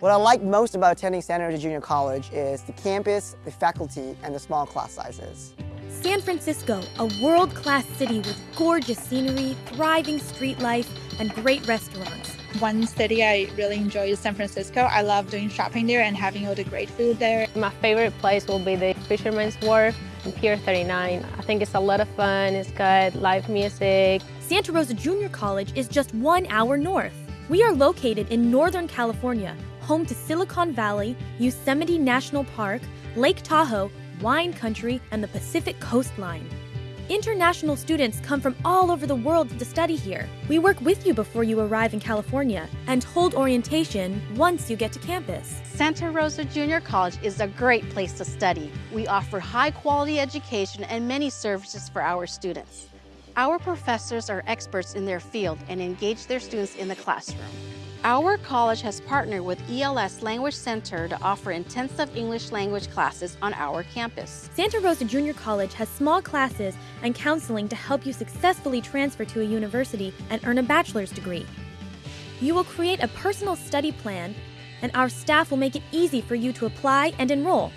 What I like most about attending Santa Rosa Junior College is the campus, the faculty, and the small class sizes. San Francisco, a world-class city with gorgeous scenery, thriving street life, and great restaurants. One city I really enjoy is San Francisco. I love doing shopping there and having all the great food there. My favorite place will be the Fisherman's Wharf in Pier 39. I think it's a lot of fun, it's got live music. Santa Rosa Junior College is just one hour north. We are located in Northern California, home to Silicon Valley, Yosemite National Park, Lake Tahoe, wine country, and the Pacific coastline. International students come from all over the world to study here. We work with you before you arrive in California and hold orientation once you get to campus. Santa Rosa Junior College is a great place to study. We offer high quality education and many services for our students. Our professors are experts in their field and engage their students in the classroom. Our college has partnered with ELS Language Center to offer intensive English language classes on our campus. Santa Rosa Junior College has small classes and counseling to help you successfully transfer to a university and earn a bachelor's degree. You will create a personal study plan, and our staff will make it easy for you to apply and enroll.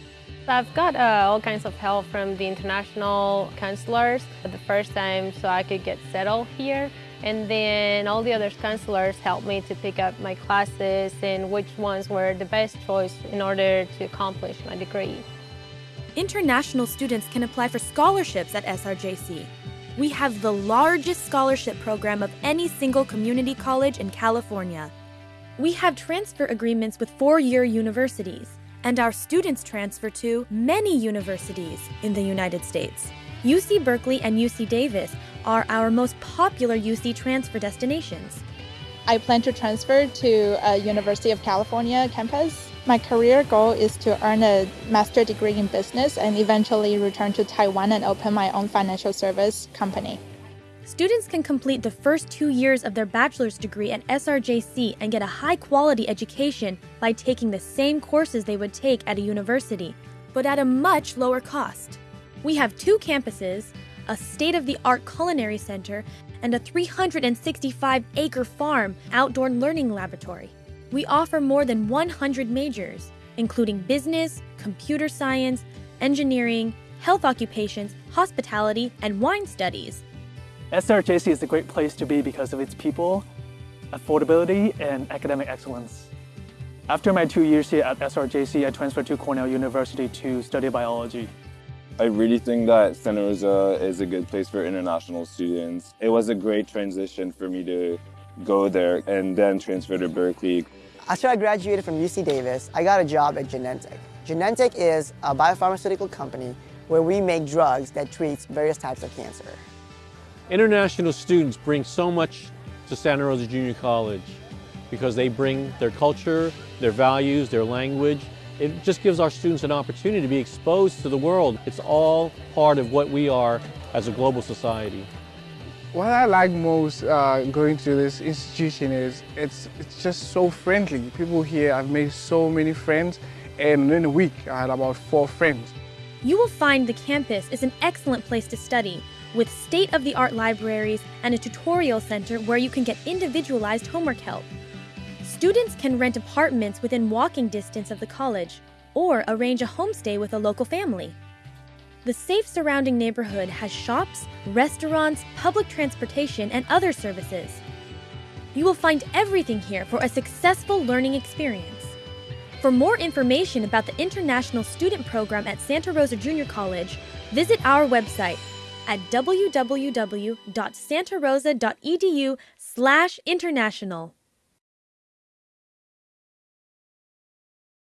I've got uh, all kinds of help from the international counselors for the first time so I could get settled here. And then all the other counselors helped me to pick up my classes and which ones were the best choice in order to accomplish my degree. International students can apply for scholarships at SRJC. We have the largest scholarship program of any single community college in California. We have transfer agreements with four-year universities, and our students transfer to many universities in the United States. UC Berkeley and UC Davis are our most popular UC transfer destinations. I plan to transfer to a University of California campus. My career goal is to earn a master degree in business and eventually return to Taiwan and open my own financial service company. Students can complete the first two years of their bachelor's degree at SRJC and get a high quality education by taking the same courses they would take at a university, but at a much lower cost. We have two campuses, a state of the art culinary center, and a 365 acre farm outdoor learning laboratory. We offer more than 100 majors, including business, computer science, engineering, health occupations, hospitality, and wine studies. SRJC is a great place to be because of its people, affordability, and academic excellence. After my two years here at SRJC, I transferred to Cornell University to study biology. I really think that Santa Rosa is a good place for international students. It was a great transition for me to go there and then transfer to Berkeley. After I graduated from UC Davis, I got a job at Genentech. Genentech is a biopharmaceutical company where we make drugs that treats various types of cancer. International students bring so much to Santa Rosa Junior College because they bring their culture, their values, their language, it just gives our students an opportunity to be exposed to the world. It's all part of what we are as a global society. What I like most uh, going to this institution is it's, it's just so friendly. People here, I've made so many friends and in a week I had about four friends. You will find the campus is an excellent place to study with state-of-the-art libraries and a tutorial center where you can get individualized homework help. Students can rent apartments within walking distance of the college or arrange a homestay with a local family. The safe surrounding neighborhood has shops, restaurants, public transportation, and other services. You will find everything here for a successful learning experience. For more information about the International Student Program at Santa Rosa Junior College, visit our website at www.santarosa.edu/international.